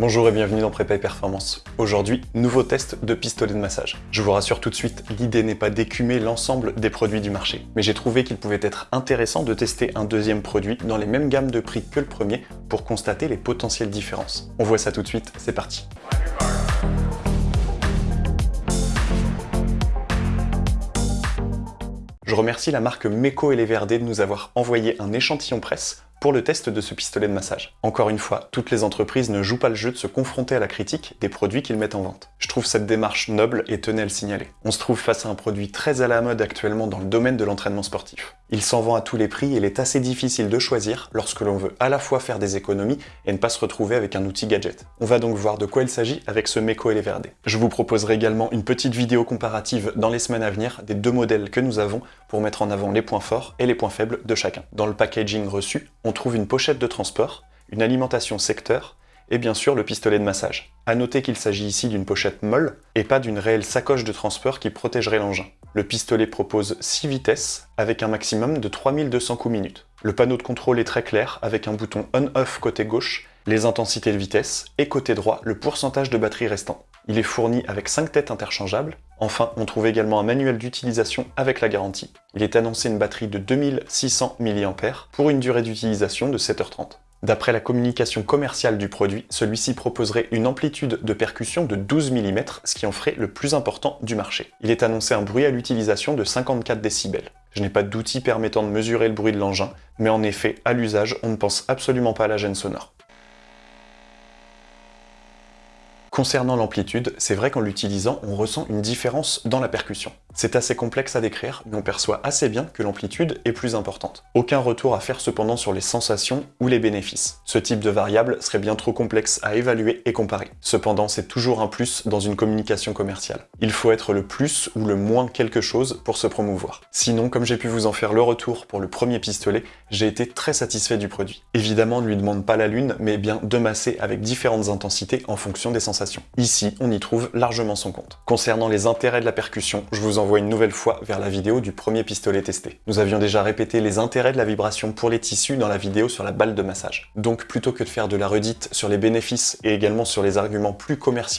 Bonjour et bienvenue dans Prépa et Performance. Aujourd'hui, nouveau test de pistolet de massage. Je vous rassure tout de suite, l'idée n'est pas d'écumer l'ensemble des produits du marché, mais j'ai trouvé qu'il pouvait être intéressant de tester un deuxième produit dans les mêmes gammes de prix que le premier pour constater les potentielles différences. On voit ça tout de suite, c'est parti. Je remercie la marque Meko et les Verdés de nous avoir envoyé un échantillon presse pour le test de ce pistolet de massage. Encore une fois, toutes les entreprises ne jouent pas le jeu de se confronter à la critique des produits qu'ils mettent en vente. Je trouve cette démarche noble et tenais à le signaler. On se trouve face à un produit très à la mode actuellement dans le domaine de l'entraînement sportif. Il s'en vend à tous les prix et il est assez difficile de choisir lorsque l'on veut à la fois faire des économies et ne pas se retrouver avec un outil gadget. On va donc voir de quoi il s'agit avec ce les Verdés. Je vous proposerai également une petite vidéo comparative dans les semaines à venir des deux modèles que nous avons pour mettre en avant les points forts et les points faibles de chacun. Dans le packaging reçu, trouve une pochette de transport, une alimentation secteur et bien sûr le pistolet de massage. A noter qu'il s'agit ici d'une pochette molle et pas d'une réelle sacoche de transport qui protégerait l'engin. Le pistolet propose 6 vitesses avec un maximum de 3200 coups minutes. Le panneau de contrôle est très clair avec un bouton on-off côté gauche, les intensités de vitesse et côté droit le pourcentage de batterie restant. Il est fourni avec 5 têtes interchangeables. Enfin, on trouve également un manuel d'utilisation avec la garantie. Il est annoncé une batterie de 2600 mAh pour une durée d'utilisation de 7h30. D'après la communication commerciale du produit, celui-ci proposerait une amplitude de percussion de 12 mm, ce qui en ferait le plus important du marché. Il est annoncé un bruit à l'utilisation de 54 décibels. Je n'ai pas d'outil permettant de mesurer le bruit de l'engin, mais en effet, à l'usage, on ne pense absolument pas à la gêne sonore. Concernant l'amplitude, c'est vrai qu'en l'utilisant, on ressent une différence dans la percussion. C'est assez complexe à décrire, mais on perçoit assez bien que l'amplitude est plus importante. Aucun retour à faire cependant sur les sensations ou les bénéfices. Ce type de variable serait bien trop complexe à évaluer et comparer. Cependant, c'est toujours un plus dans une communication commerciale. Il faut être le plus ou le moins quelque chose pour se promouvoir. Sinon, comme j'ai pu vous en faire le retour pour le premier pistolet, j'ai été très satisfait du produit. Évidemment, on ne lui demande pas la lune, mais bien de masser avec différentes intensités en fonction des sensations. Ici, on y trouve largement son compte. Concernant les intérêts de la percussion, je vous envoie une nouvelle fois vers la vidéo du premier pistolet testé. Nous avions déjà répété les intérêts de la vibration pour les tissus dans la vidéo sur la balle de massage. Donc plutôt que de faire de la redite sur les bénéfices et également sur les arguments plus commerciaux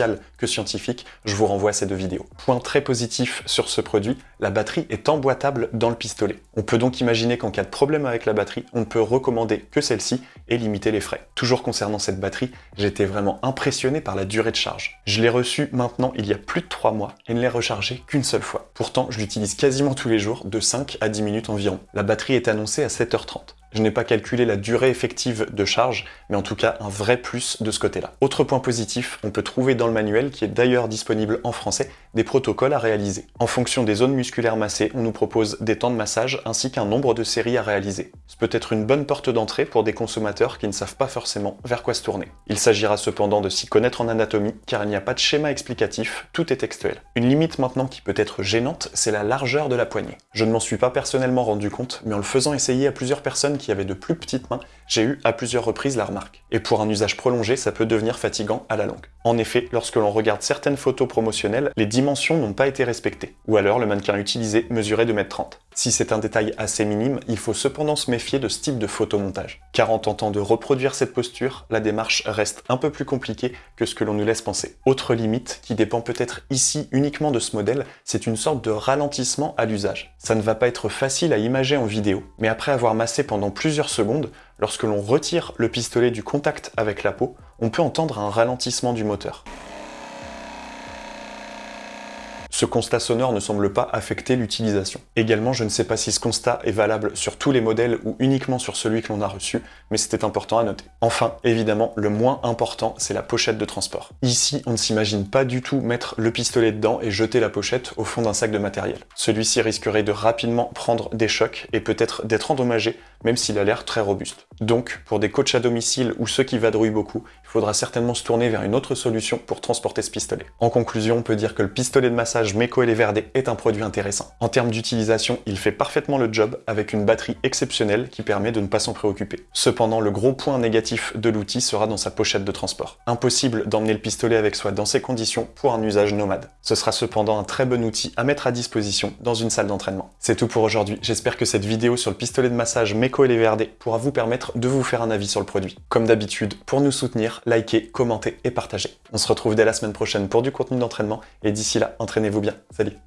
que scientifiques, je vous renvoie à ces deux vidéos. Point très positif sur ce produit, la batterie est emboîtable dans le pistolet. On peut donc imaginer qu'en cas de problème avec la batterie, on ne peut recommander que celle-ci et limiter les frais. Toujours concernant cette batterie, j'étais vraiment impressionné par la durée de charge. Je l'ai reçue maintenant il y a plus de 3 mois et ne l'ai rechargé qu'une seule fois. Pourtant, je l'utilise quasiment tous les jours, de 5 à 10 minutes environ. La batterie est annoncée à 7h30. Je n'ai pas calculé la durée effective de charge, mais en tout cas un vrai plus de ce côté-là. Autre point positif, on peut trouver dans le manuel, qui est d'ailleurs disponible en français, des protocoles à réaliser. En fonction des zones musculaires massées, on nous propose des temps de massage ainsi qu'un nombre de séries à réaliser. Ce peut être une bonne porte d'entrée pour des consommateurs qui ne savent pas forcément vers quoi se tourner. Il s'agira cependant de s'y connaître en anatomie, car il n'y a pas de schéma explicatif, tout est textuel. Une limite maintenant qui peut être gênante, c'est la largeur de la poignée. Je ne m'en suis pas personnellement rendu compte, mais en le faisant essayer à plusieurs personnes qui avaient de plus petites mains, j'ai eu à plusieurs reprises la remarque. Et pour un usage prolongé, ça peut devenir fatigant à la longue. En effet, lorsque l'on regarde certaines photos promotionnelles, les dimensions n'ont pas été respectées. Ou alors le mannequin utilisé mesurait 2m30. Si c'est un détail assez minime, il faut cependant se méfier de ce type de photomontage. Car en tentant de reproduire cette posture, la démarche reste un peu plus compliquée que ce que l'on nous laisse penser. Autre limite, qui dépend peut-être ici uniquement de ce modèle, c'est une sorte de ralentissement à l'usage. Ça ne va pas être facile à imager en vidéo, mais après avoir massé pendant plusieurs secondes, lorsque l'on retire le pistolet du contact avec la peau, on peut entendre un ralentissement du moteur. Ce constat sonore ne semble pas affecter l'utilisation. Également, je ne sais pas si ce constat est valable sur tous les modèles ou uniquement sur celui que l'on a reçu, mais c'était important à noter. Enfin, évidemment, le moins important, c'est la pochette de transport. Ici, on ne s'imagine pas du tout mettre le pistolet dedans et jeter la pochette au fond d'un sac de matériel. Celui-ci risquerait de rapidement prendre des chocs et peut-être d'être endommagé, même s'il a l'air très robuste. Donc, pour des coachs à domicile ou ceux qui vadrouillent beaucoup, il faudra certainement se tourner vers une autre solution pour transporter ce pistolet. En conclusion, on peut dire que le pistolet de massage Meko Eleverde est un produit intéressant. En termes d'utilisation, il fait parfaitement le job avec une batterie exceptionnelle qui permet de ne pas s'en préoccuper. Cependant, le gros point négatif de l'outil sera dans sa pochette de transport. Impossible d'emmener le pistolet avec soi dans ces conditions pour un usage nomade. Ce sera cependant un très bon outil à mettre à disposition dans une salle d'entraînement. C'est tout pour aujourd'hui, j'espère que cette vidéo sur le pistolet de massage Meko Eleverde pourra vous permettre de vous faire un avis sur le produit. Comme d'habitude, pour nous soutenir, likez, commentez et partagez. On se retrouve dès la semaine prochaine pour du contenu d'entraînement, et d'ici là, entraînez-vous bien. Salut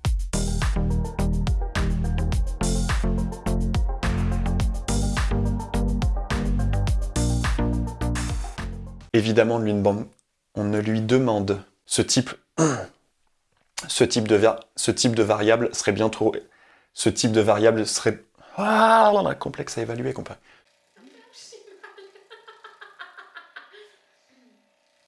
Évidemment, on ne lui demande ce type, ce type, de, ce type de variable serait bien trop... Ce type de variable serait... Ah, on a complexe à évaluer, comparé.